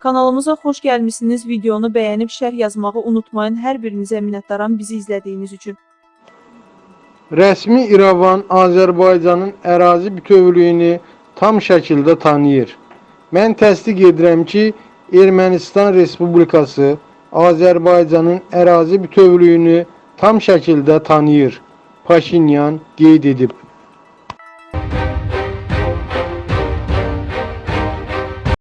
Kanalımıza xoş gəlmisiniz. Videonu bəyənib şərh yazmağı unutmayın. Hər birinizə minnətdaram bizi izlədiyiniz üçün. Rəsmi İrəvan Azərbaycanın ərazi bütövlüyünü tam şəkildə tanıyır. Mən təsdiq edirəm ki, Ermənistan Respublikası Azərbaycanın ərazi bütövlüyünü tam şəkildə tanıyır. Paşinyan qeyd edib.